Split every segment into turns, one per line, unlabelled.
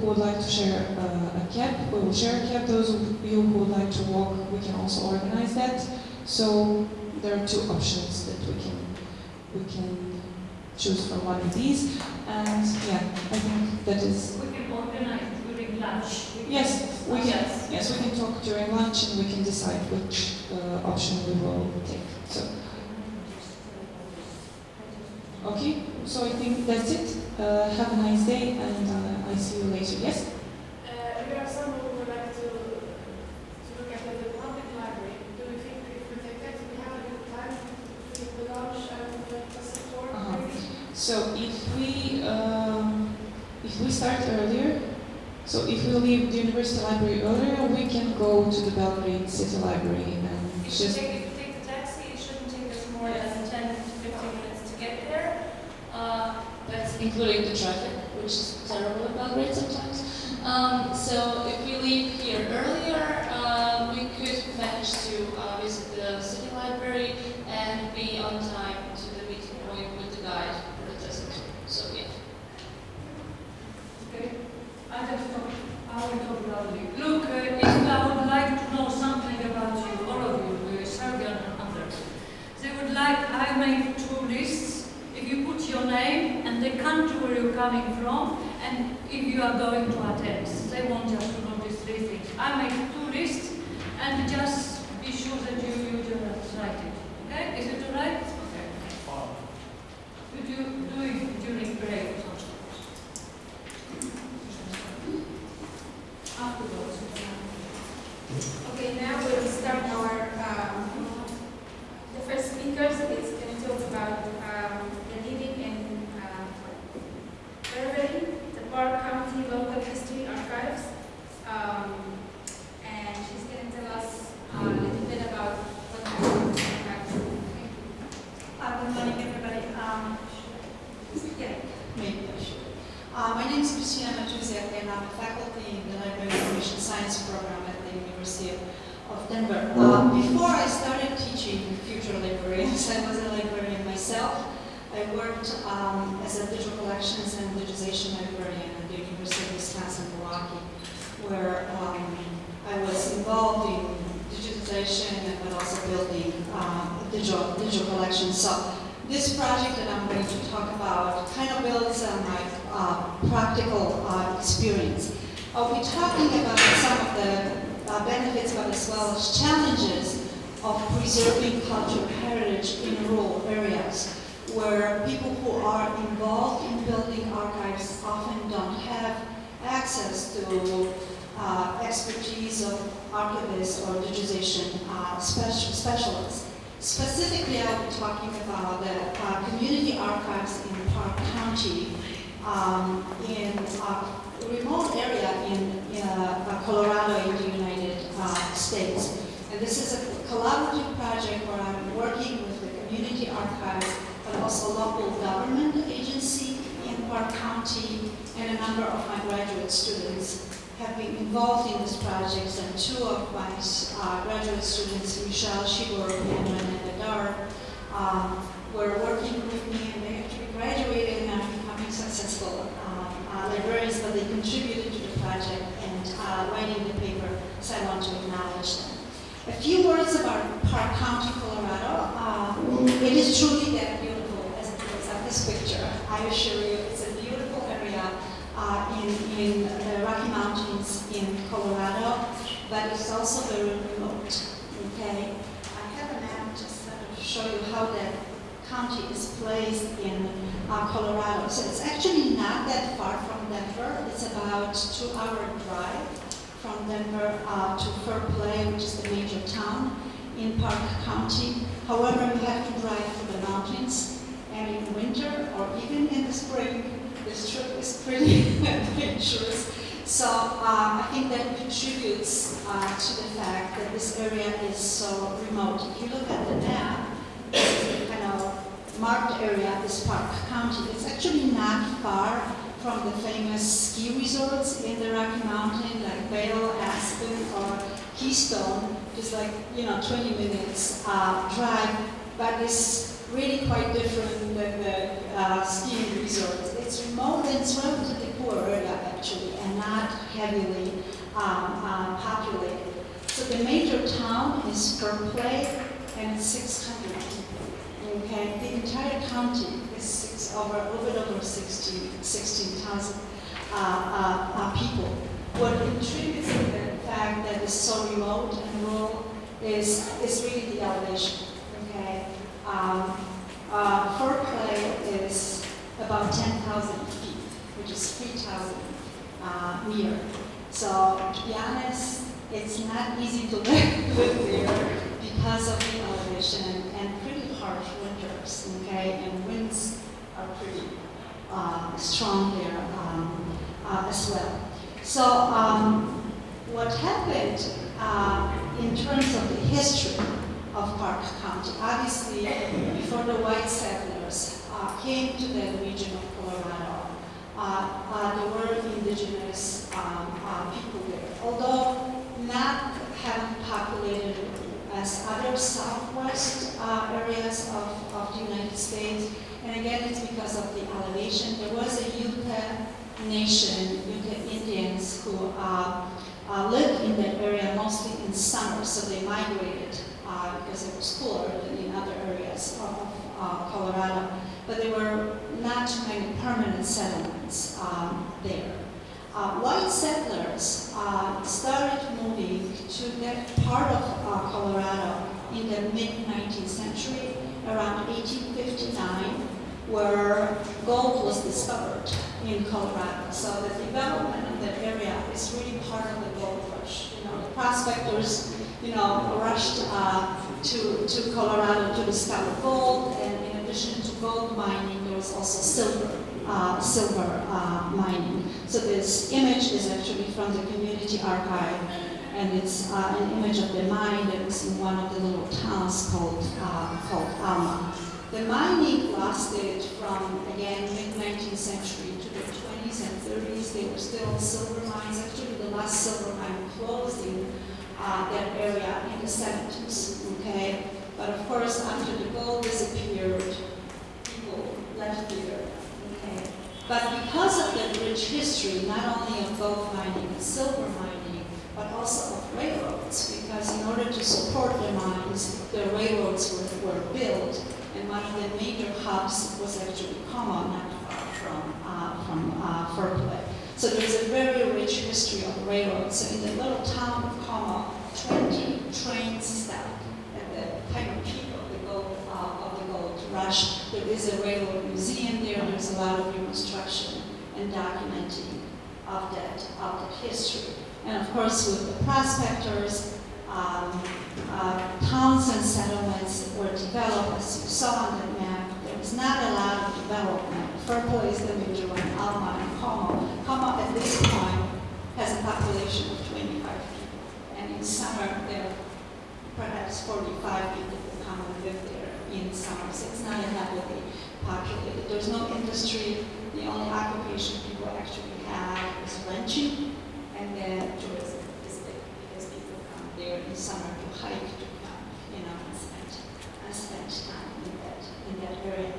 who would like to share uh, a cab, we will share a cab. Those of you who would like to walk, we can also organize that. So there are two options that we can we can choose from one of these. And yeah, I think that is
We can organize during lunch. We
Yes, we can.
discuss.
Yes, we can talk during lunch and we can decide which uh, option we will take. So, okay, so I think that's it. Uh, have a nice day and uh, I see you later. Yes?
Uh, we are someone who would like to, to look at the public library. Do you think if we take that, we have a good time to the and the support?
Uh-huh. So if we um, if we start earlier, so if we leave the university library earlier, we can go to the Belgrade City Library and
If you
just
take, if you take the taxi, it shouldn't take us more than 10 to 15 minutes to get there. Uh,
That's including the traffic, which is terrible in Belgrade sometimes. Um, so if we leave here earlier, uh, we could manage to uh, visit the city library and be on time to the meeting point with the guide for the test. So yeah.
Okay, I just talk, I will talk loudly. Look, uh, if I would like to know something about you, all of you, uh, Serbian and others, they would like, I made two lists. If you put your name and the country where you're coming from, and if you are going to attend, they want just to know these three things. I made two lists, and just be sure that you, you just write it. Okay, is it all right? Okay. Could you do it during break or something? Afterwards.
Okay, now we'll start our, um, the first speaker is going to talk about um, the living in uh, Burberry, the Park County Local History Archives. Um, and she's going to tell us uh, a little bit about what happened. Thank you.
Uh, Good morning, everybody. Um,
Yeah.
Maybe I should. Uh, My name is Krystyna Matusiak, and I'm a faculty in the Library Information Science program at the University of Denver. Uh, Before I started teaching future librarians, I was a librarian myself. I worked um, as a digital collections and digitization librarian at the University of Wisconsin-Milwaukee, where um, I was involved in digitization and but also building um, digital digital collections. So this project that I'm going to talk about kind of builds on my uh, practical uh, experience. I'll be talking about some of the uh, benefits, but as well as challenges of preserving cultural heritage in rural areas, people who are involved in building archives often don't have access to uh, expertise of archivists or digitization uh, speci- specialists. Specifically, I'll be talking about the uh, community archives in Park County um, in a remote area in uh, Colorado in the United uh, States. And this is a collaborative project where I'm working with the community archives, but also local government agency in Park County, and a number of my graduate students have been involved in this project, and two of my uh, graduate students, Michelle Shibor and Renee Bedar, um, were working with me, and they actually graduated and are becoming successful um, uh, librarians, but they contributed to the project and uh, writing the paper, so I want to acknowledge them. A few words about Park County, Colorado. Uh, it is truly that beautiful as it looks at this picture. I assure you, it's a beautiful area uh, in, in the Rocky Mountains in Colorado, but it's also very remote. Okay, I have a map just to show you how that county is placed in uh, Colorado. So it's actually not that far from Denver. It's about two-hour drive from Denver uh, to Fair Play, which is the major town in Park County. However, we have to drive through the mountains, and in winter or even in the spring, this trip is pretty adventurous. So um, I think that contributes uh, to the fact that this area is so remote. If you look at the map, this the kind of marked area is Park County. It's actually not far from the famous ski resorts in the Rocky Mountain, like Vail, Aspen, or Keystone. Just like you know, 20 minutes uh, drive, but it's really quite different than the uh, skiing resorts. It's remote and it's relatively poor area actually, and not heavily um, uh, populated. So the major town is Berkeley, and it's 600 people. Okay, the entire county is six, over a over 16,000 uh, uh, uh, people. What contributes to the fact that it's so remote and rural is, is really the elevation. Okay, um, uh, is about 10,000 feet, which is 3,000 uh, meter. So to be honest, it's not easy to live, live there because of the elevation and pretty harsh winters, okay? And winds are pretty uh, strong there um, uh, as well. So um, what happened uh, in terms of the history of Park County, obviously before the white settlers uh, came to the region of Colorado, uh, uh, there were indigenous um, uh, people there. Although not heavily populated as other southwest areas of, of the United States, and again it's because of the elevation. There was a Ute nation, Ute Indians, who uh, uh, lived in that area mostly in summer, so they migrated uh, because it was cooler than in other areas of uh, Colorado. But there were not too many permanent settlements um, there. Uh, white settlers uh, started moving to that part of uh, Colorado in the mid-19th century, around 1859, where gold was discovered in Colorado. So the development of that area is really part of the gold rush. Prospectors, you know, rushed uh, to, to Colorado to discover gold, and in addition to gold mining, there was also silver, uh, silver uh, mining. So this image is actually from the community archive, and it's uh, an image of the mine that was in one of the little towns called, uh, called Alma. The mining lasted from, again, mid-19th century to the 20s and 30s. They were still silver mines. Actually, the last silver mine closed in uh, that area in the 70s, okay? But of course, after the gold disappeared, people left there, okay? But because of the rich history, not only of gold mining and silver mining, but also of railroads, because in order to support the mines, the railroads were, were built, and one of the major hubs was actually Como, not from, uh, from uh. So there's a very rich history of railroads. So in the little town of Como, 20 trains stopped at the kind of peak of the gold, uh, of the gold rush. There is a railroad museum there. There's a lot of reconstruction and documenting of that, of that history. And of course, with the prospectors, um, uh, towns and settlements were developed, as you saw on the map. There was not a lot of development. Fairplay is the major one, Alma and Como. At this point has a population of 25 people. And in summer, there are perhaps 45 people who come and live there in summer. So it's not heavily populated. There's no industry. The only occupation people actually have is ranching and then tourism is big because people come there in summer to hike, to come, you know, and spend, and spend time in that, in that area.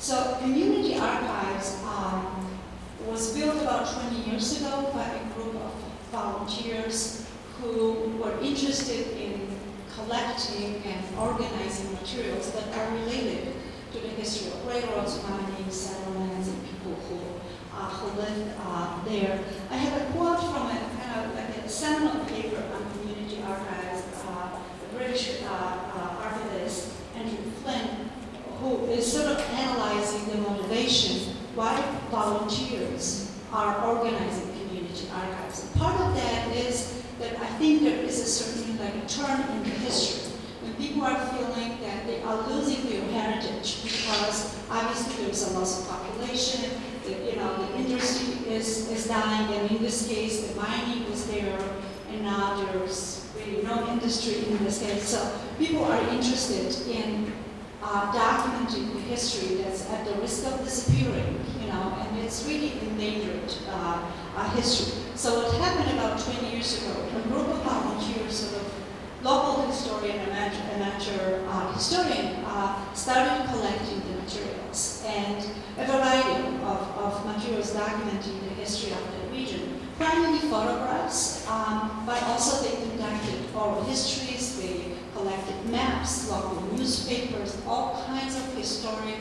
So Community Archives um, was built about 20 years ago by a group of volunteers who were interested in collecting and organizing materials that are related to the history of railroads, mining, settlements, and people who, uh, who lived uh, there. I have a quote from a kind of like a seminal paper on community archives, uh, the British uh, who is sort of analyzing the motivation why volunteers are organizing community archives. And part of that is that I think there is a certain like a turn in the history. When people are feeling that they are losing their heritage because obviously there's a loss of population, the, you know, the industry is, is dying, and in this case, the mining was there, and now there's really no industry in this case. So people are interested in uh, documenting the history that's at the risk of disappearing, you know, and it's really endangered uh, uh, history. So what happened about 20 years ago, a group of volunteers, sort of local historian, amateur, amateur uh, historian, uh, started collecting the materials and a variety of, of materials documenting the history of the region. Primarily photographs, um, but also they conducted oral histories, they collected maps, local newspapers, all kinds of historic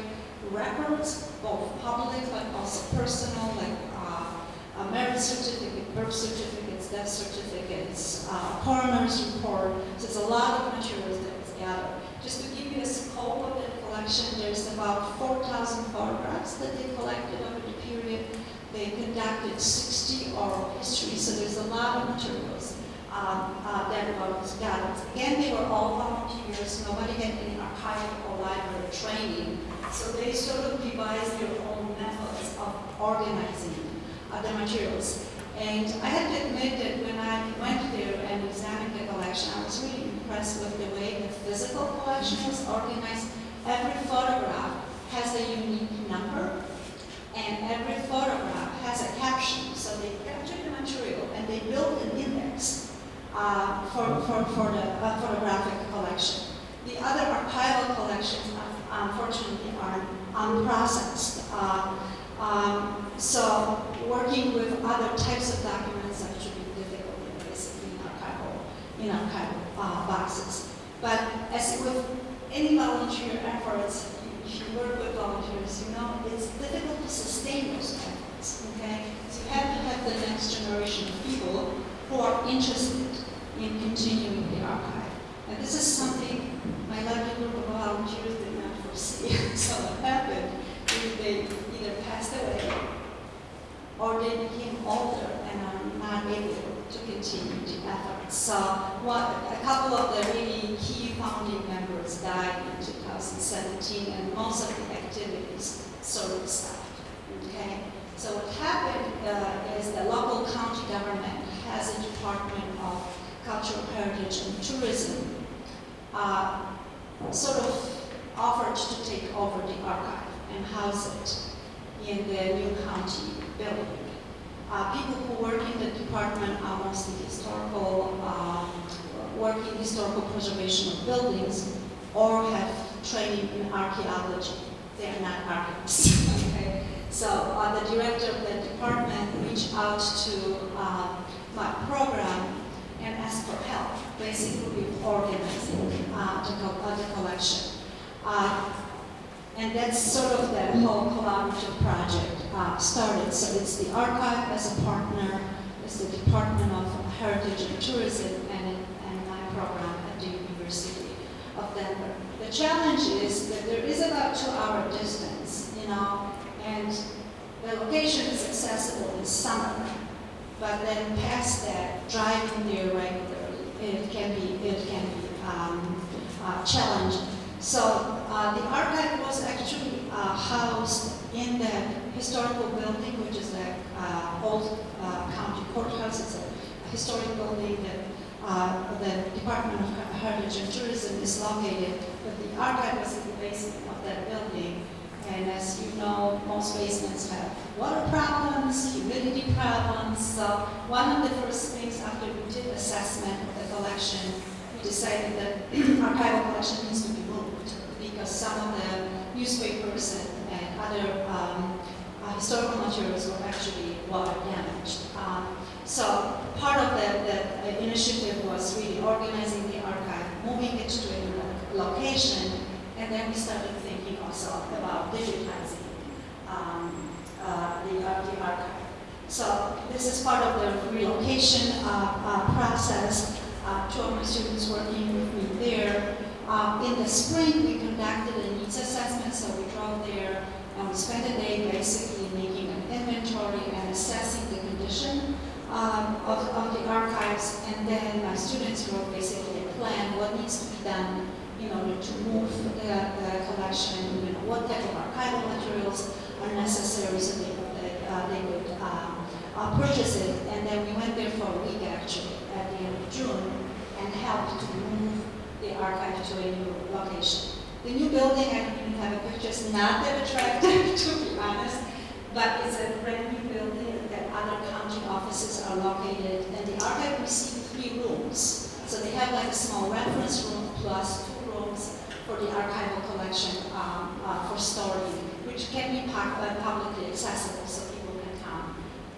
records, both public but also personal, like uh, a marriage certificate, birth certificates, death certificates, uh, coroner's report. So there's a lot of materials that was gathered. Just to give you a scope of the collection, there's about 4,000 photographs that they collected over the period. They conducted 60 oral histories, so there's a lot of materials um, uh, that was gathered. Again, they were all volunteers. Nobody had any archival or library training. So they sort of devised their own methods of organizing uh, the materials. And I have to admit that when I went there and examined the collection, I was really impressed with the way the physical collection was organized. Every photograph has a unique number, and every photograph has a caption. So they captured the material and they built an index uh, for, for, for the uh, photographic collection. The other archival collections, unfortunately, are unprocessed. Uh, um, so working with other types of documents actually difficult, you know, basically in archival, in archival uh, boxes. But as with any volunteer efforts, if you work with volunteers, you know, it's difficult to sustain those efforts, okay? So you have to have the next generation of people who are interested in continuing the archive. And this is something my lovely group of volunteers did not foresee. so what happened is they either passed away or they became older and are not able to continue the effort. So what, a couple of the really key founding members died in 2017 and most of the activities sort of stopped. Okay? So what happened uh, is the local county government has a department of cultural heritage and tourism uh, sort of offered to take over the archive and house it in the new county building. Uh, people who work in the department are mostly historical, um, work in historical preservation of buildings or have training in archaeology. They are not architects. okay? So uh, the director of the department reached out to uh, my program and asked for help, basically organizing uh, the, co uh, the, collection. Uh, and that's sort of the whole collaborative project uh, started. So it's the archive as a partner, it's the Department of Heritage and Tourism, and, and my program at the University of Denver. The challenge is that there is about two-hour distance, you know, and the location is accessible in summer, but then past that, driving there regularly, it can be, it can be um, uh. So uh, the archive was actually uh, housed in the historical building, which is the uh, old uh, county courthouse. It's a historic building that the Department of Heritage and Tourism is located, but the archive was in the basement of that building. And as you know, most basements have water problems, humidity problems. So one of the first things after we did assessment of the collection, we decided that archival collection needs to be moved because some of the newspapers and, and other um, uh, historical materials were actually water damaged. Um, so part of the, the initiative was really organizing the archive, moving it to a location, and then we started about digitizing um, uh, the, the archive. So this is part of the relocation uh, uh process. Uh, two of my students working with me there. In the spring, we conducted a needs assessment, so we drove there and we spent a day basically making an inventory and assessing the condition um, of, of the archives, and then my students wrote basically a plan, what needs to be done in order to move the, the collection, you know, what type of archival materials are necessary so they, uh, they could um, uh, purchase it. And then we went there for a week actually at the end of June and helped to move the archive to a new location. The new building, I don't have a picture, it's not that attractive to be honest, but it's a brand new building that other county offices are located and the archive received three rooms. So they have like a small reference room plus two for the archival collection um, uh, for storing, which can be uh, publicly accessible so people can come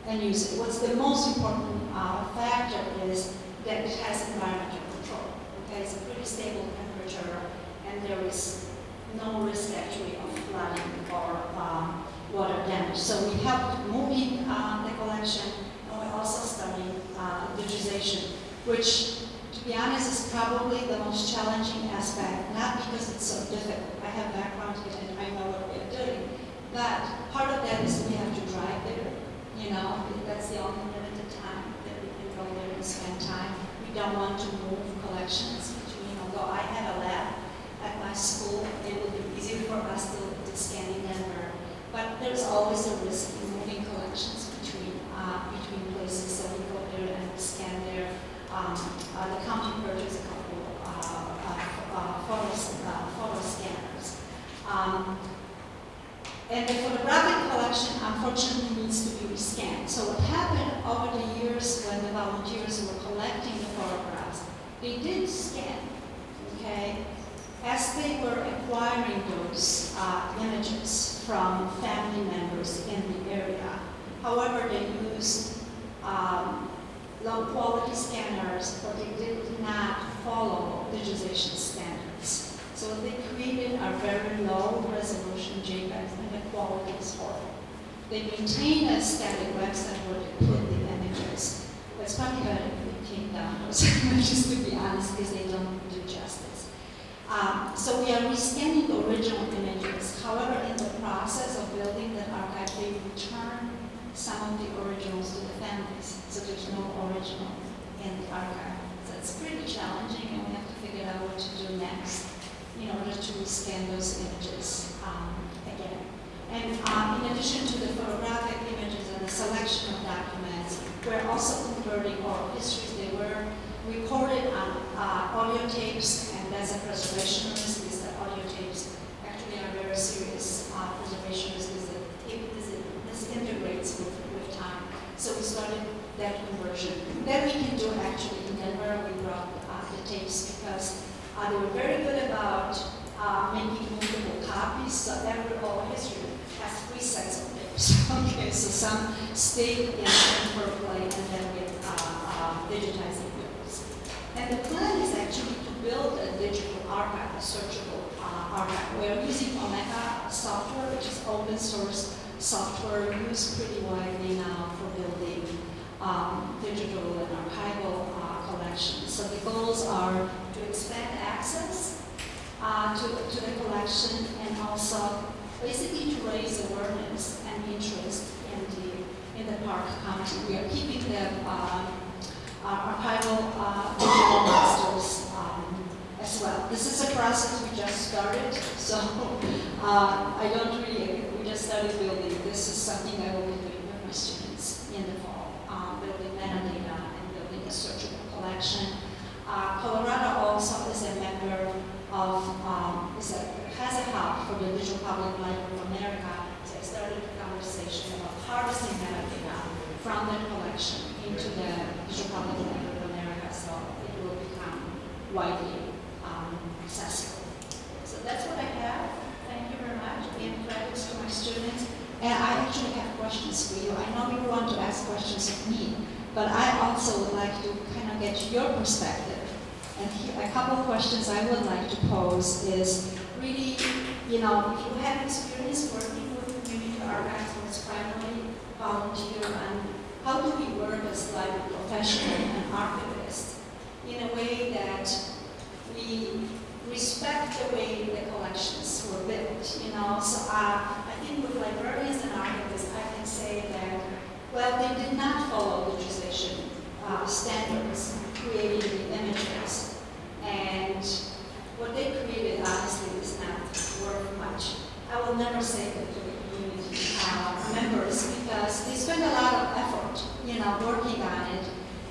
and use it. What's the most important uh, factor is that it has environmental control. Okay, it's a pretty stable temperature, and there is no risk actually of flooding or um, water damage. So we helped moving uh, the collection, and we're also studying uh, digitization, which to be honest, is probably the most challenging aspect, not because it's so difficult. I have background in it, I know what we're doing. But part of that is we have to drive there. You know, that's the only limited time that we can go there and spend time. We don't want to move collections between, although I have a lab at my school, it would be easier for us to, to scan in Denver. But there's always a risk in moving collections between, uh, between places, so we go there and scan there um, uh, the county purchased a couple uh, uh, uh, photo, uh, photo scanners. Um, and the photographic collection unfortunately needs to be rescanned. So what happened over the years when the volunteers were collecting the photographs, they did scan, okay? As they were acquiring those uh, images from family members in the area, however, they used um, low quality scanners, but they did not follow digitization standards. So they created a very low resolution JPEG and the quality is horrible. They maintain a static website where they put the images. It's better if they take down images to be honest, because they don't do justice. Um, so we are rescanning the original images. However, in the process of building the archive, they return some of the originals to the families, so there's no original in the archive. So it's pretty challenging, and we have to figure out what to do next in order to scan those images um, again. And um, in addition to the photographic images and the selection of documents, we're also converting oral histories. They were recorded on uh, audio tapes, and that's a preservation risk, is that audio tapes actually are very serious uh, preservation risk is that tape disintegrates with, with time. So we started that conversion. Then we can do actually in Denver, we brought uh, the tapes because uh, they were very good about uh, making movable copies. So every oral history has three sets of tapes. okay, so some stay in Berkeley and then with uh, uh, digitizing those. And the plan is actually to build a digital archive, a searchable uh, archive. We're using Omeka software, which is open source software used pretty widely now for building um, digital and archival uh, collections. So the goals are to expand access uh, to, to the collection and also basically to raise awareness and interest in the in the Park County. We are keeping the uh, archival uh, digital masters um, as well. This is a process we just started, so uh, I don't really we just started building. This is something I will be doing with my students in the fall, um, building metadata and building a searchable collection. Uh, Colorado also is a member of, um, is a, has a hub for the Digital Public Library of America. So I started a conversation about harvesting metadata from the collection into the Digital Public Library of America so it will become widely um, accessible. So that's what I have Thank you very much. and credits to my students. And I actually have questions for you. I know you want to ask questions of me, but I also would like to kind of get your perspective. And a couple of questions I would like to pose is really, you know, if you have experience working with community archives as primarily volunteer, and how do we work as library professional and archivists in a way that we respect the way the collections were built, you know. So uh, I think with librarians and archivists, I can say that, well, they did not follow digitization uh, standards, creating the images. And what they created, honestly, is not worth much. I will never say that to the community uh, members because they spend a lot of effort, you know, working on it.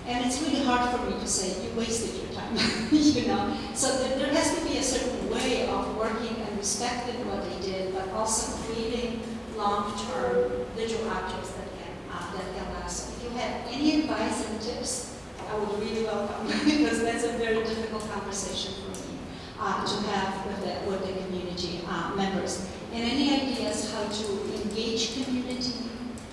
And it's really hard for me to say, you wasted your time, you know. So there, there has to be a certain way of working and respecting what they did, but also creating long-term visual objects that can, uh, that can last have any advice and tips, I would really welcome because that's a very difficult conversation for me uh, to have with the with the community uh, members. And any ideas how to engage community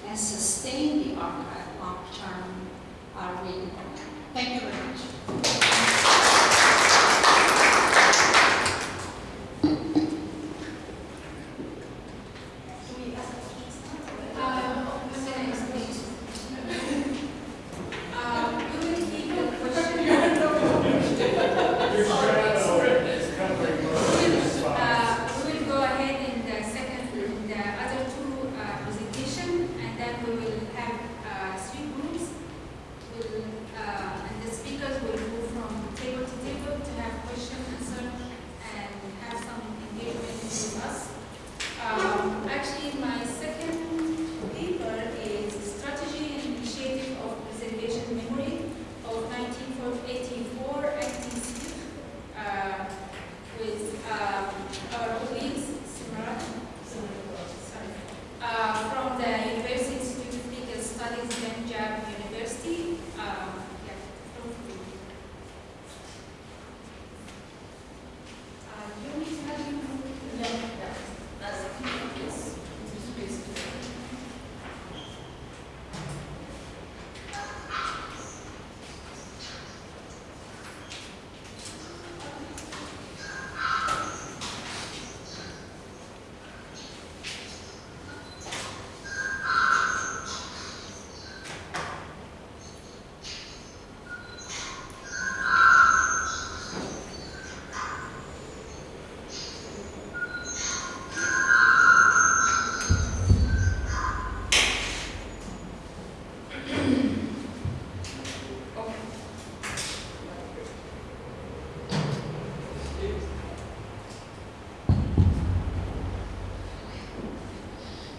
and sustain the archive long-term are really important. Thank you very much.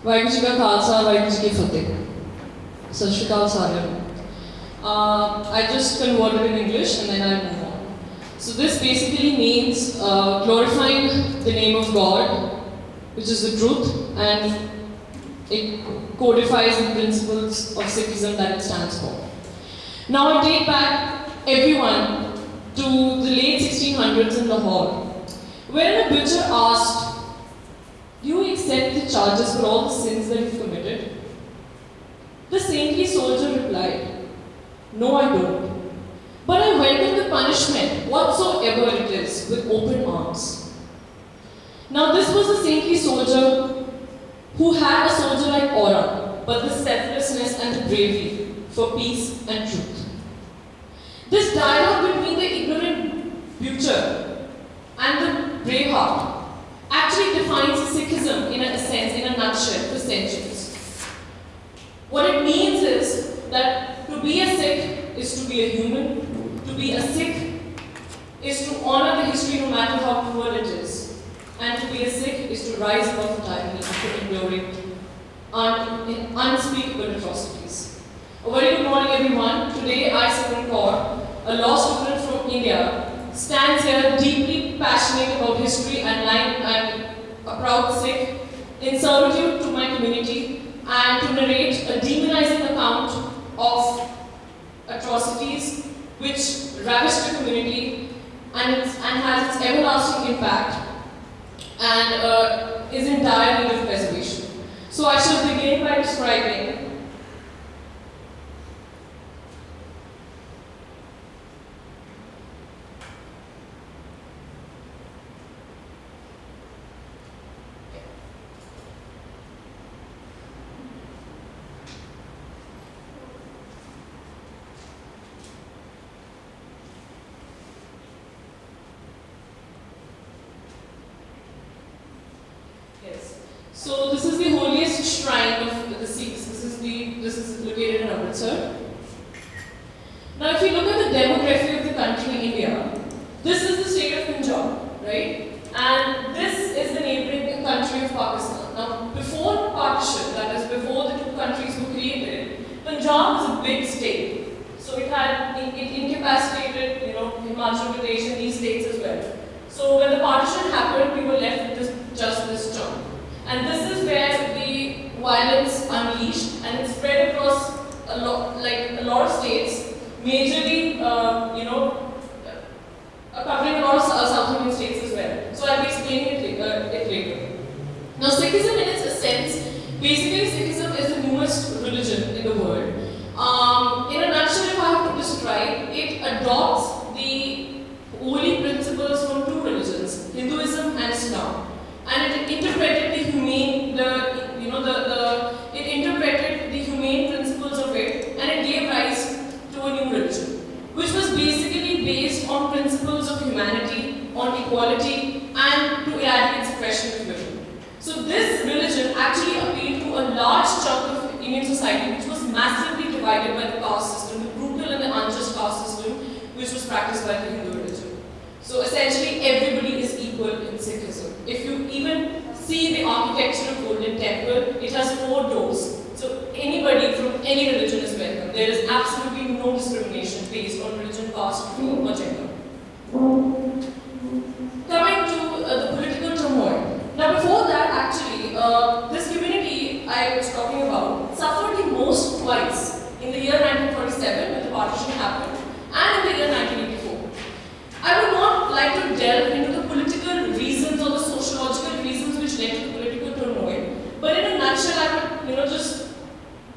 Waheguru ji ਕਾ ਖਾਲਸਾ ਵਾਹਿਗੁਰੂ ਜੀ ਕੀ ਫਤਿਹ ਸਤਿ ਸ਼੍ਰੀ ਅਕਾਲ ਸਾਰਿਆਂ ਨੂੰ uh, I just converted in English and then I'll move on. So this basically means uh, glorifying the name of God, which is the truth, and it codifies the principles of Sikhism that it stands for. Now I take back everyone to the late 1600s in Lahore, where a butcher asked, accept the charges for all the sins that you've committed? The saintly soldier replied, No, I don't. But I welcome the punishment, whatsoever it is, with open arms. Now, this was a saintly soldier who had a soldier like aura, but the selflessness and the bravery for peace and truth. This dialogue between the ignorant butcher and the brave heart actually defines Sikhism in a sense, in a nutshell, for centuries. What it means is that to be a Sikh is to be a human, to be a Sikh is to honor the history no matter how cruel it is, and to be a Sikh is to rise above the tyranny after enduring un- unspeakable atrocities. A very good morning, everyone. Today, I, Simran Kaur, a law student from India, stands here deeply passionate about history and lying and a proud Sikh in servitude to my community and to narrate a demonizing account of atrocities which ravished the community and, and has its everlasting impact and uh, is in dire need of preservation. So I shall begin by describing Yes. So this is the holiest shrine of the Sikhs. This is the this is located in Amritsar. Now, if you look at the demography of the country, India, this is the state of Punjab, right? And this is the neighboring country of Pakistan. Now, before partition, that is before the two countries were created, Punjab was a big state. So it had it, it incapacitated, you know, Himachal Pradesh and these states as well. So when the partition happened, we were left with this, just this chunk. And this is where the violence unleashed and it spread across a lot, like a lot of states, majorly, uh, you know, uh, covering a lot of South South Indian states as well. So I'll be explaining it, uh, it later. Now Sikhism in its essence, basically Sikhism is the newest religion in the world. Um, in a nutshell, if I have to describe, it adopts the holy principles from two religions, Hinduism and Islam. And it interpreted the humane, the you know, the, the it interpreted the humane principles of it and it gave rise to a new religion, which was basically based on principles of humanity, on equality, and to eradicate suppression of women. So this religion actually appealed to a large chunk of Indian society, which was massively divided by the caste system, the brutal and the unjust caste system, which was practiced by the Hindu religion. So essentially, everybody is equal in Sikhism. If you even see the architecture of Golden Temple, it has four doors. So anybody from any religion is welcome. There is absolutely no discrimination based on religion, caste, or gender. Coming to uh, the political turmoil. Now before that, actually, uh, this community I was talking about suffered the most twice in the year 1947 when the partition happened and in the year 1984. I would not like to delve into the political reasons or the sociological reasons which led to the political turmoil, but in a nutshell, I would, you know, just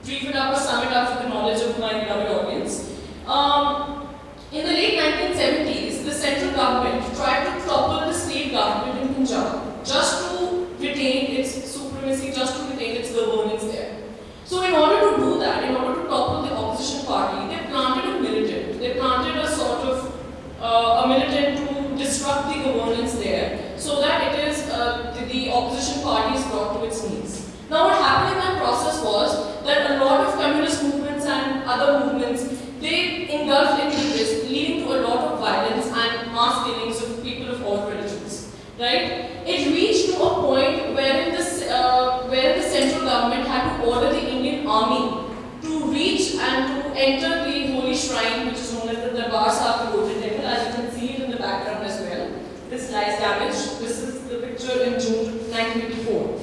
brief it up or sum it up for the knowledge of my beloved audience. Um, in the late 1970s, the central government tried to topple the state government in Punjab just to retain its supremacy, just to retain its governance there. So in order to do that, in order to topple the opposition party, they planted a militant. They planted a sort of uh, a militant to disrupt the governance there so that it is uh, the, the opposition party is brought to its knees. Now what happened in that process was that a lot of communist movements and other movements they engulfed into this, leading to a lot of violence and mass killings of people of all religions. Right? It reached to a point wherein the, uh, where the central government had to order the Indian army to reach and to enter the holy shrine, which is known as the Darbar Sahib Golden Temple, as you can see it in the background as well. This lies damaged. This is the picture in June 1984.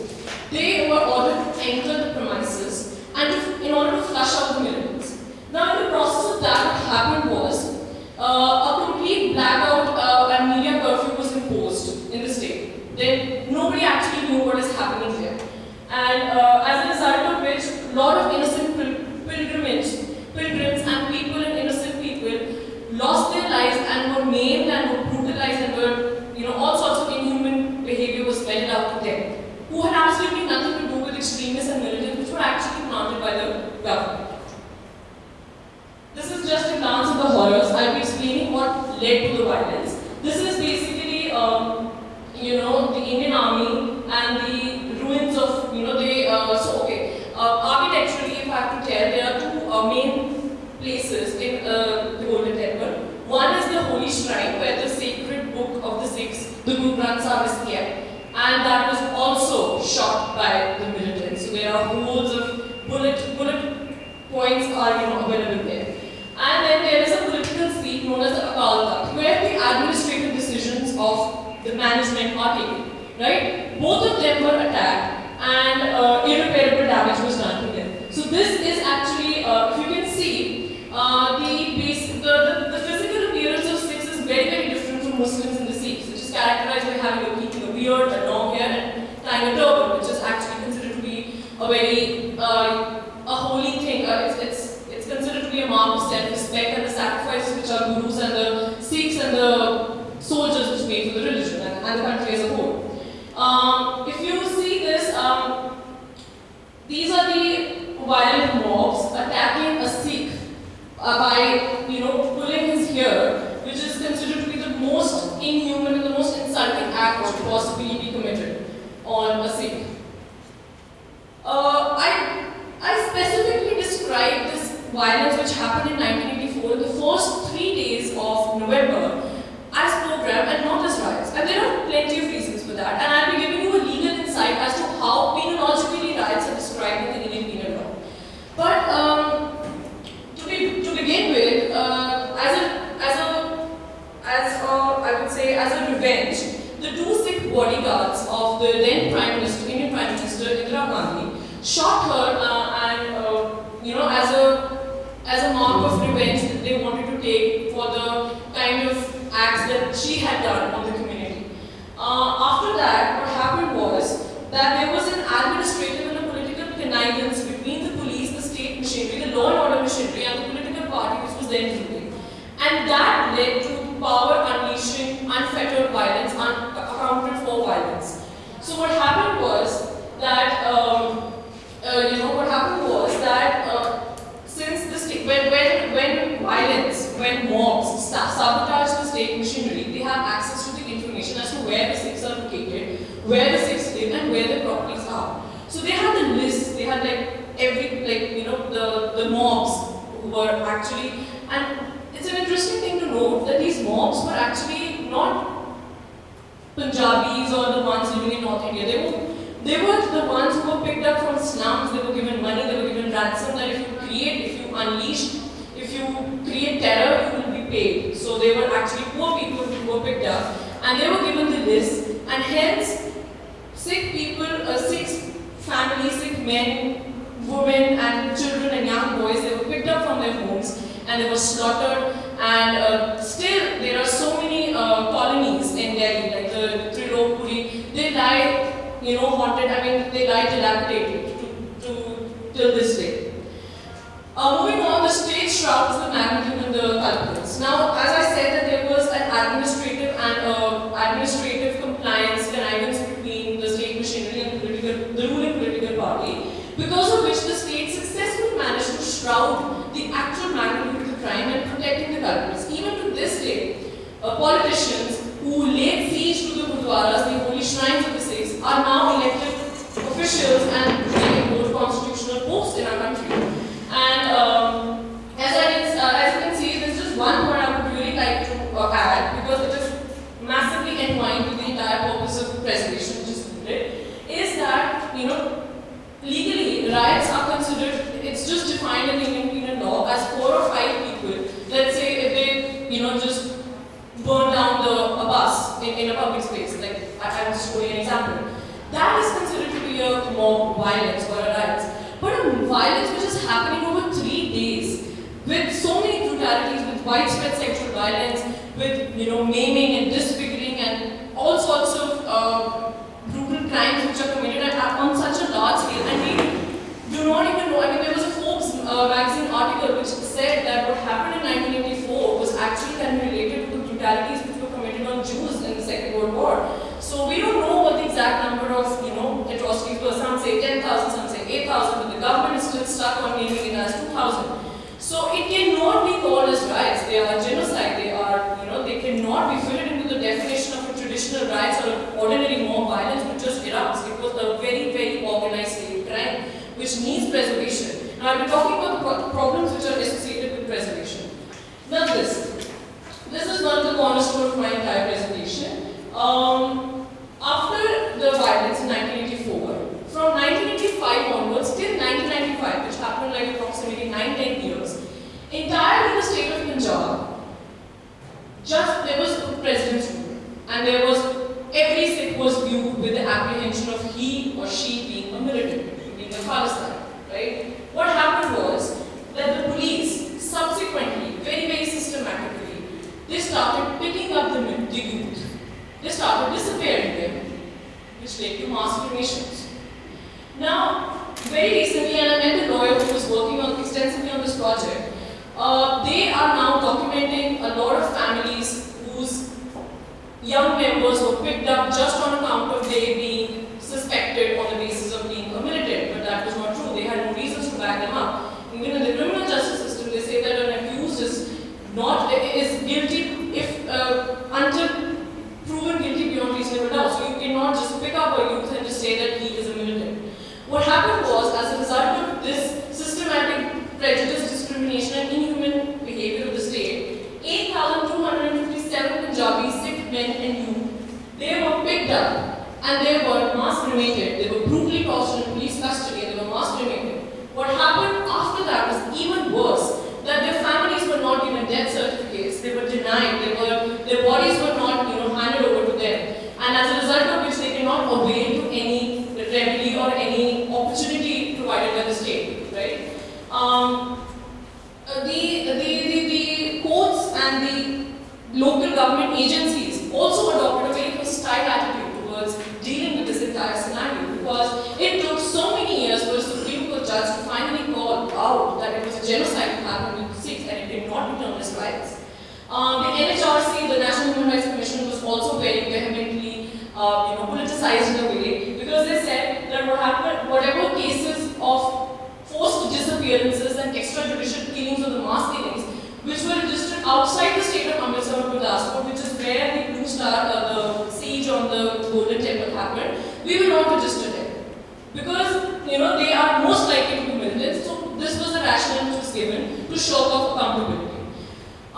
They were ordered enter the premises and in order to flush out the militants. Now, in the process of that, what happened was uh, a complete blackout uh, and media curfew was imposed in the state. Then nobody actually knew what is happening there. And uh, as a result of which, a lot of innocent pil- pilgrims, pilgrims and people and innocent people lost their lives and were maimed and were brutalized and were, you know, all sorts of inhuman behavior was meted out to them, who had absolutely nothing to do with extremists and militants, which were actually planted by the government. This is just a glance at the horrors. I'll be explaining what led to the violence. This is basically, um, you know, the Indian army and the ruins of, you know, they, uh, so okay, uh, architecturally, if I have to tell, there are two uh, main places in uh, the Golden Temple. One is the Holy Shrine, where the sacred book of the Sikhs, the Guru Granth Sahib is kept. And that was also shot by the militants. So there are holes of bullet, bullet points are, you know, available there. And then there is a political seat known as the Akal Takht, where the administrative decisions of the management are taken. Right? Both of them were attacked and uh, irreparable damage was done to them. So this is actually, uh, if you can see, uh, the, base, the, the, the physical appearance of Sikhs is very, very different from Muslims and the Sikhs, which is characterized by having a keeping a beard, a long hair, and tying a turban, which is actually considered to be a very uh, a holy thing. Uh, it's, it's, it's considered to be a mark of self-respect and the gurus and the Sikhs and the soldiers which made for the religion and, and the country as a whole. Um, if you see this, um, these are the violent mobs attacking a Sikh uh, by, you know, pulling his hair, which is considered to be the most inhuman and the most insulting act which could possibly be committed on a Sikh. Uh, I, I specifically described this violence which happened in 1984 in the first three days of November as pogrom and not as riots. And there are plenty of reasons for that. And I'll be giving you a legal insight as to how penologically riots are described in the Indian penal law. But um, to, be, to begin with, uh, as a as a would say, as a revenge, the two Sikh bodyguards of the then Prime Minister, Indian Prime Minister Indira Gandhi, shot her uh, and, uh, you know, as a wanted to take for the kind of acts that she had done on the community. Uh, after that, what happened was that there was an administrative and a political connivance between the police, the state machinery, the law and order machinery, and the political party which was then ruling. And that led to power unleashing unfettered violence, unaccounted for violence. So what happened was that, um, uh, you know, what happened was that uh, since the state, when, when, when violence, when mobs sabotage the state machinery, they have access to the information as to where the Sikhs are located, where the Sikhs live, and where their properties are. So they had the list, they had like every, like, you know, the, the mobs who were actually, and it's an interesting thing to note that these mobs were actually not Punjabis or the ones living in North India. They were, they were the ones who were picked up from slums, they were given money, they were given ransom that if you create, if you unleash, terror, you will be paid. So they were actually poor people who were picked up and they were given the list and hence Sikh people, uh, Sikh families, Sikh men, women and children and young boys, they were picked up from their homes and they were slaughtered and uh, still there are so many uh, colonies in Delhi like the Trilokpuri, they lie, you know, haunted, I mean they lie dilapidated to, to till this day. Uh, moving on, the state shrouds the magnitude of the culprits. Now, as I said that there was an administrative and uh, administrative compliance connivance between the state machinery and the, political, the ruling political party, because of which the state successfully managed to shroud the actual magnitude of the crime and protecting the culprits. Even to this day, uh, politicians who laid siege to the gurdwaras, the holy shrines of the Sikhs, are now elected officials and they hold constitutional posts in our country. And um, as, I can, uh, as you can see, there's just one point I would really like to uh, add because it is massively entwined with the entire purpose of preservation, which is needed, is that, you know, legally, riots are considered, it's just had no reasons to back them up. Even in the criminal justice system, they say that an accused is not is guilty if uh, until proven guilty beyond reasonable doubt. So you cannot just pick up a youth and just say that he is a militant. What happened was, as a result of this systematic prejudice, discrimination, and inhuman behavior of the state, 8,257 Punjabi Sikh men and youth, they were picked up and they were mass cremated. They were brutally tortured in police custody and they were mass cremated. What happened after that was even worse. That their families were not given death certificates. They were denied. They were, their bodies were not, you know, not avail to any remedy or any opportunity provided by the state, right? Um, uh, the, the, the, the courts and the local government agencies also adopted a very hostile attitude towards dealing with this entire scenario because it took so many years for a Supreme Court judge to finally call out that it was a genocide that happened in the Sikhs and it did not be termed as riots. Um, the NHRC, the National Human Rights Commission, was also very vehemently, uh, you know, politicized in a way because they said that what happened, whatever cases of forced disappearances and extrajudicial killings or the mass killings, which were registered outside the state of Amritsar or Gurdaspur, which is where the Blue Star, uh, the siege on the Golden Temple happened, we will not register them. Because, you know, they are most likely to be militants, so this was the rationale which was given to show off accountability.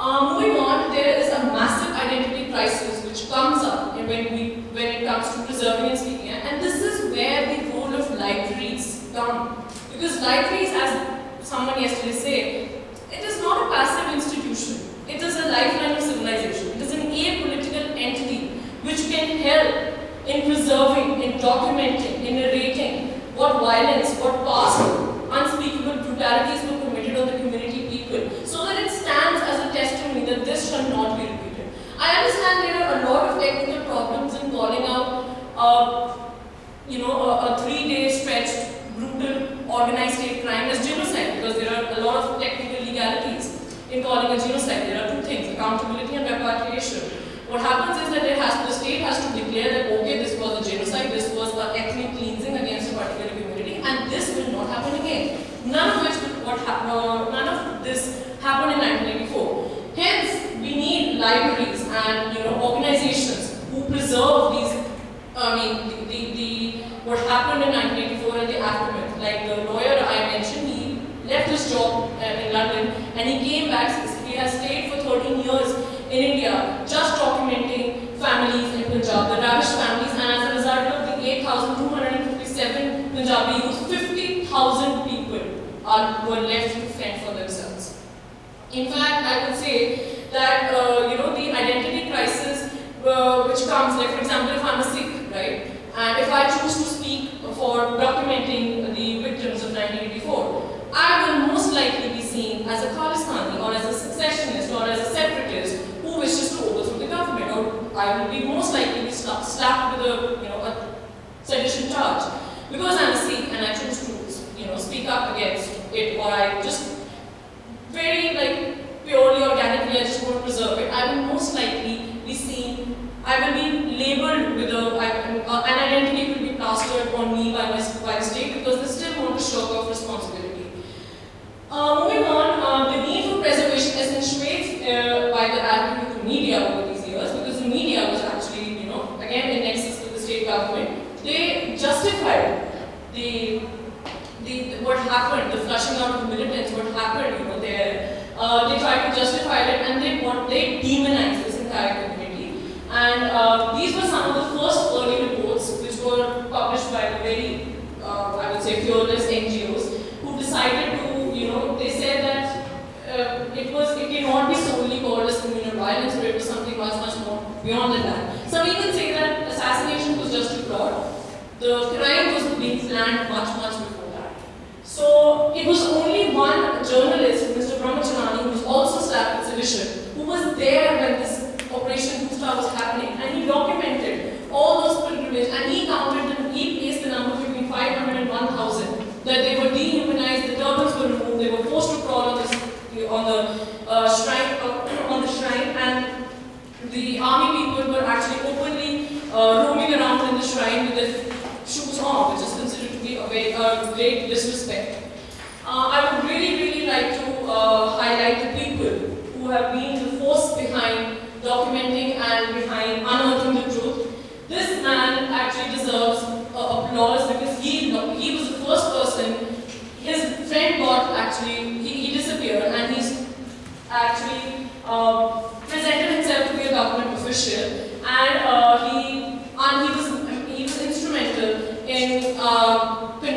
Uh, moving on, there is a massive identity crisis which comes up when, we, when it comes to preserving and speaking, and this is where the role of libraries come. Because libraries, as someone yesterday said, it is not a passive institution. It is a lifeline of civilization. It is an apolitical entity which can help in preserving, in documenting, in narrating what violence, what past unspeakable brutalities were committed on the community people, so that it stands as a testimony that this shall not be repeated. I understand there are a lot of technical problems in calling out, uh, you know, a, a three-day stretched, brutal, organized state crime as genocide, because there are a lot of technical legalities in calling a genocide. There are two things, accountability and repatriation. What happens is that it has, the state has to declare that, okay, this was a genocide, this was an ethnic cleansing against a particular community, and this will not happen again. None of which, what uh, none of this happened in 1984. Hence, we need libraries and you know organizations who preserve these. I mean, the, the, the what happened in 1984 and the aftermath. Like the lawyer I mentioned, he left his job uh, in London and he came back. He has stayed for 13 years in India, just documenting families in Punjab, the ravished families, and as a result of the 8,257 Punjabi youth, 50,000 people are, were left to fend for themselves. In fact, I would say that, uh, you know, the identity crisis uh, which comes, like for example, if I'm a Sikh, right, and if I choose to speak for documenting the victims of 1984, I will most likely be seen as a Khalistani or as a secessionist or as a separatist who wishes to overthrow the government, or I will be most likely be slapped, with a, you know, a sedition charge. Because I'm a Sikh and I choose to, you know, speak up against it, or I just very like purely organically, I just want to preserve it, I will most likely be seen, I will be labeled with a, I, uh, an identity will be plastered on me by, my, by state because they still want to shirk off responsibility. Uh, moving on, uh, the need for preservation accentuates uh, by the the media over these years because the media was actually, you know, again in nexus with the state government, they justified the, the, what happened, the flushing out of militants, what happened, you know, there. Uh, they tried to justify it and they want, they demonized this entire community. And uh, these were some of the first early reports which were published by the very, uh, I would say, fearless NGOs who decided to, you know, they said that uh, it was, it cannot be solely called as communal violence, but it was something much, much more beyond that. Some even say that assassination was just a plot. The crime was being planned much, much before that. So it was only one journalist, Mr. Brahma Chellaney, who was also slapped with sedition, who was there when this Operation Blue was happening, and he documented all those pilgrimages, and he counted and he placed the number between 500 and 1,000. That they were dehumanized, the turbans were removed, they were forced to crawl on, this, on the uh, shrine, uh, on the shrine, and the army people were actually openly uh, roaming around in the shrine with their shoes on, which is considered to be a uh, great disrespect. Uh, I would really, really like to uh, highlight the people who have been the force behind documenting and behind unearthing the truth. This man actually deserves applause because he, he was the first person, his friend got actually, he, he disappeared and he's actually uh, presented himself to be a government and uh, he, and he was, he was instrumental in uh, the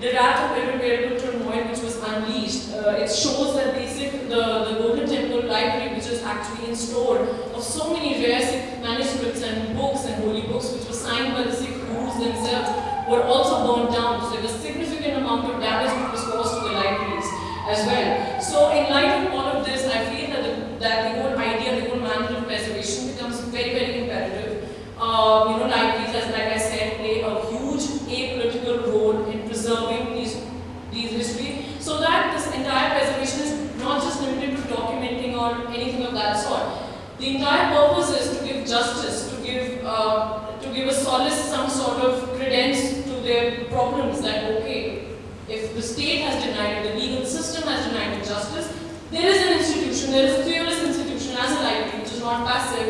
the wrath of irreparable turmoil which was unleashed. Uh, it shows that the, the, the Golden Temple library which was actually in store of so many rare Sikh manuscripts and books and holy books which were signed by the Sikh gurus themselves were also burned down. So there was significant amount of damage which was caused to the libraries as well. So in light of all solace some sort of credence to their problems that, okay, if the state has denied it, the legal system has denied it justice, there is an institution, there is a fearless institution as a library, which is not passive,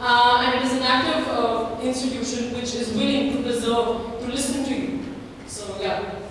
uh, and it is an active uh, institution which is willing to preserve, to listen to you. So, yeah.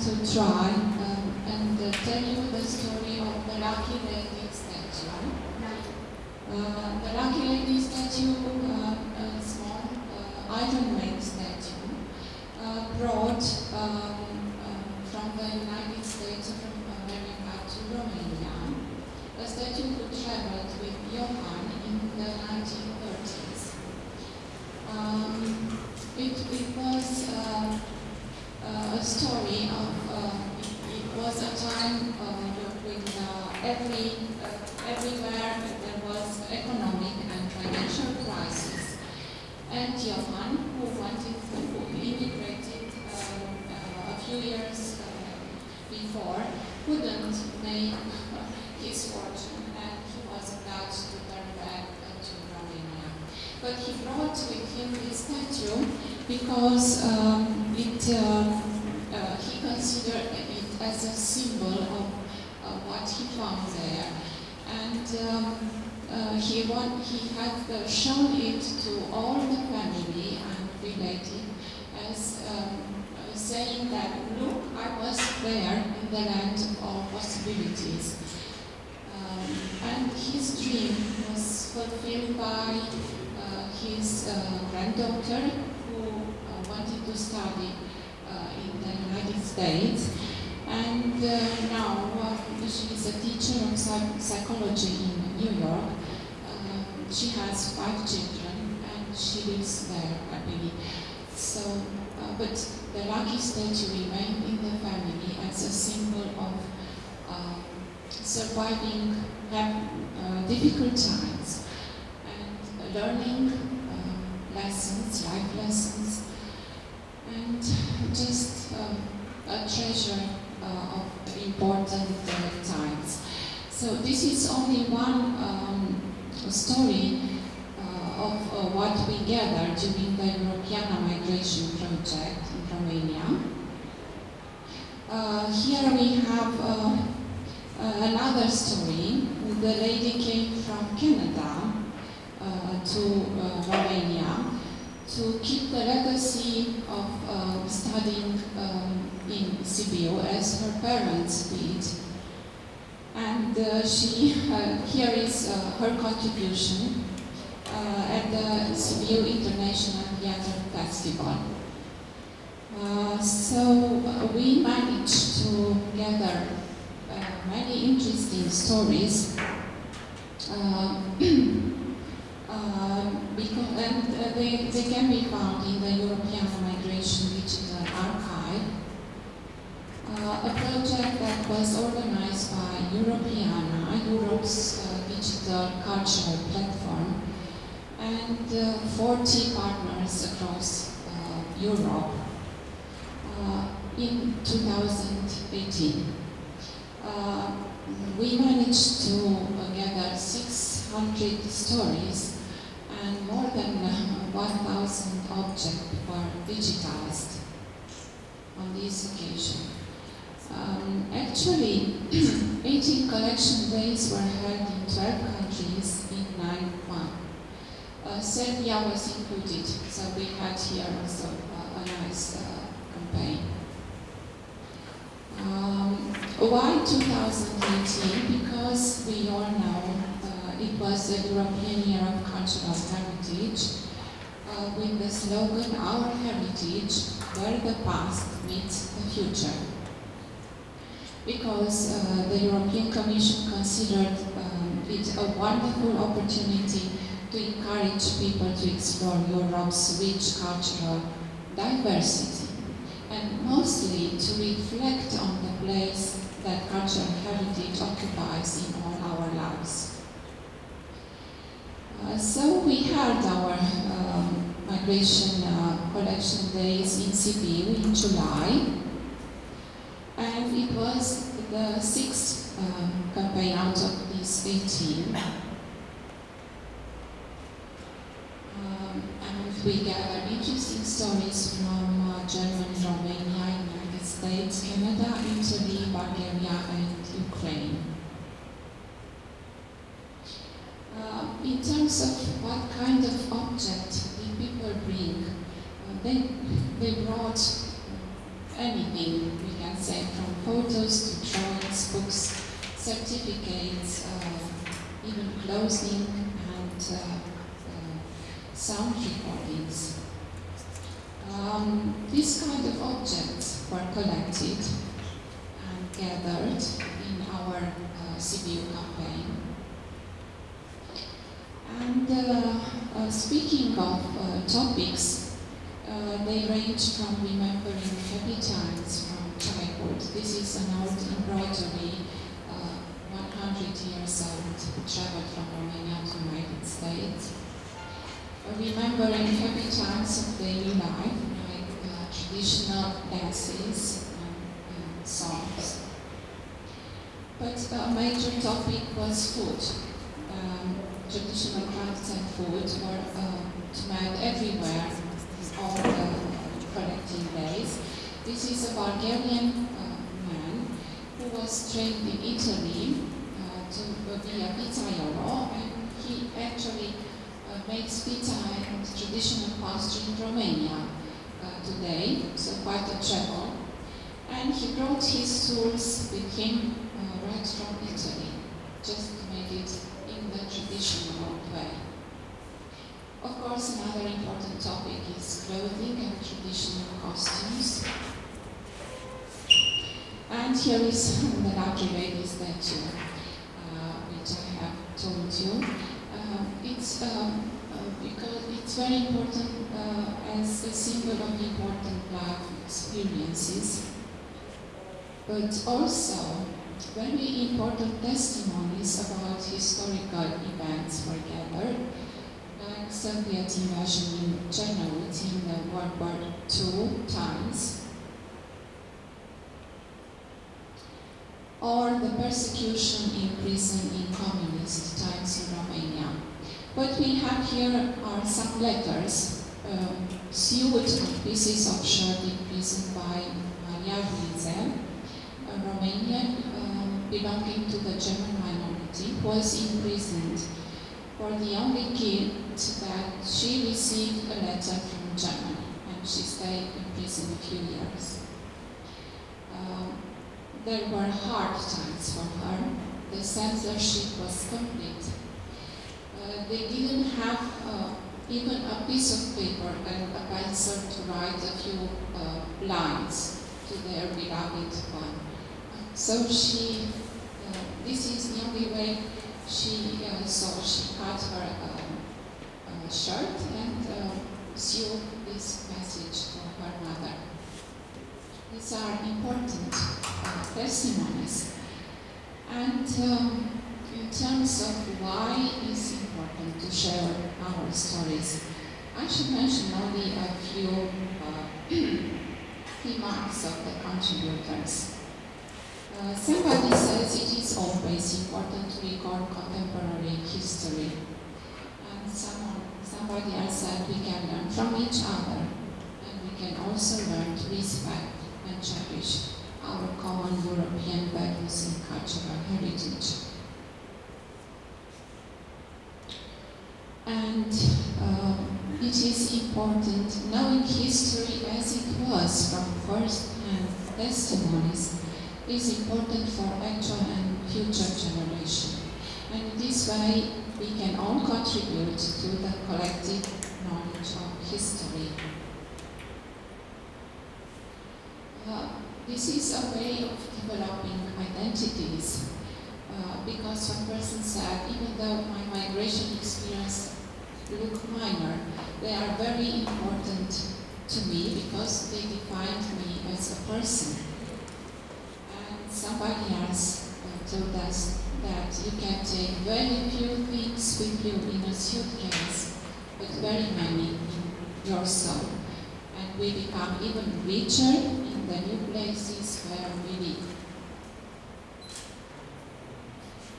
To try um, and uh, tell you the story of the Lucky Lady statue. Uh, the Lucky Lady statue, uh, a small uh, Iron-made statue, uh, brought um, uh, from the United States from America to Romania. A statue who traveled with Johann in the 1930s. Um, it, it was uh, uh, a story of, uh, it, it was a time uh, when uh, every, uh, everywhere there was economic and financial crisis. And Johann, who wanted to, who immigrated um, uh, a few years uh, before, couldn't make his fortune and he was obliged to turn back uh, to Romania. But he brought with him this statue because um, it, uh, uh, he considered it as a symbol of uh, what he found there. And um, uh, he, want, he had uh, shown it to all the family and related as um, uh, saying that, look, I was there in the land of possibilities. Um, and his dream was fulfilled by uh, his uh, granddaughter who uh, wanted to study uh, in the United States. And uh, now uh, she is a teacher of psych- psychology in New York. Um, she has five children and she lives there happily. So, uh, but the lucky statue remained in the family as a symbol of um, surviving uh, difficult times and learning uh, lessons, life lessons, and just um, a treasure uh, of important uh, times. So this is only one um, story uh, of uh, what we gathered during the Europeana Migration Project in Romania. Uh, here we have another story. The lady came from Canada to Romania to keep the legacy of uh, studying um, in Sibiu as her parents did. And uh, she, uh, here is uh, her contribution at the Sibiu International Theatre Festival. So we managed to gather many interesting stories. Uh, uh, because, and uh, they, they can be found in the European Migration Digital Archive, a project that was organized by Europeana, Europe's uh, digital cultural platform, and uh, 40 partners across uh, Europe uh, in 2018. Uh, we managed to uh, gather 600 stories and more than uh, 1,000 objects were digitized on this occasion. Um, actually, 18 collection days were held in 12 countries in 9 months. Uh, Serbia was included, so we had here also uh, a nice uh, campaign. Um, why 2018? Because we all know uh, it was the European Year of Cultural Heritage uh, with the slogan Our Heritage, where the past meets the future. Because uh, the European Commission considered um, it a wonderful opportunity to encourage people to explore Europe's rich cultural diversity and mostly to reflect on the place that cultural heritage occupies in all our lives. Uh, so we held our um, migration uh, collection days in Sibiu in July, and it was the sixth uh, campaign out of these 18. Um, and we gathered interesting stories from uh, Germany, Romania, United States, Canada, Italy, Bulgaria, and Ukraine. Uh, in terms of what kind of object did people bring, uh, they, they brought anything. We can say from photos to drawings, books, certificates, uh, even clothing and uh, uh, sound recordings. Um, these kind of objects were collected and gathered in our uh, Sibiu campaign. And uh, uh, speaking of topics, uh, they range from remembering happy times from childhood. This is an old embroidery, uh, 100 years old, traveled from Romania to United States. Uh, remembering happy times of daily life, like uh, traditional dances and, and songs. But a major topic was food. Um, traditional crafts and food were uh, made everywhere all the collecting days. This is a Bulgarian uh, man who was trained in Italy uh, to be a pizzaiolo and he actually uh, makes pizza and traditional pastry in Romania uh, today, so quite a travel. And he brought his tools with him uh, right from Italy, just to make it in the traditional way. Of course, another important topic is clothing and traditional costumes. And here is the lovely lady statue, uh, which I have told you. Uh, it's um, uh, because it's very important uh, as a symbol of important life experiences, but also very important testimonies about historical events were gathered Soviet invasion in Chernobyl in the World War II times, or the persecution in prison in communist times in Romania. What we have here are some letters um, sewed pieces of shirt in prison by Maria Ruizel, a Romanian um, belonging to the German minority, was imprisoned for the only gift that she received a letter from Germany, and she stayed in prison a few years. Um, there were hard times for her. The censorship was complete. Uh, they didn't have uh, even a piece of paper and a pencil to write a few uh, lines to their beloved one. So she, uh, this is the only way she uh, so she cut her um, uh, shirt and uh, sewed this message for her mother. These are important uh, testimonies. And um, in terms of why it's important to share our stories, I should mention only a few uh, remarks of the contributors. Uh, somebody says it is always important to record contemporary history. And someone, somebody else said we can learn from each other and we can also learn to respect and cherish our common European values and cultural heritage. And um, it is important knowing history as it was from first-hand testimonies is important for actual and future generation. And this way, we can all contribute to the collective knowledge of history. Uh, this is a way of developing identities uh, because one person said, even though my migration experience look minor, they are very important to me because they defined me as a person somebody else told us that you can take very few things with you in a suitcase, but very many in your soul. And we become even richer in the new places where we live.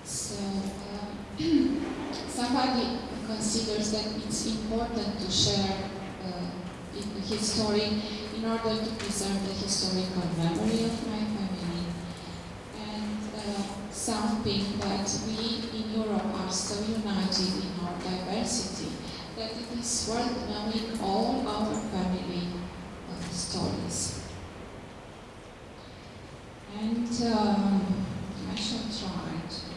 So, uh, somebody considers that it's important to share uh, his story in order to preserve the historical memory of my something that we in Europe are so united in our diversity that it is worth knowing all our family stories.
And um, I shall try to